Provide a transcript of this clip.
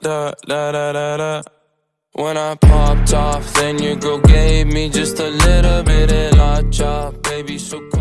da da da da da. When I popped off, then your girl gave me just a little bit of la chop Baby, so cool.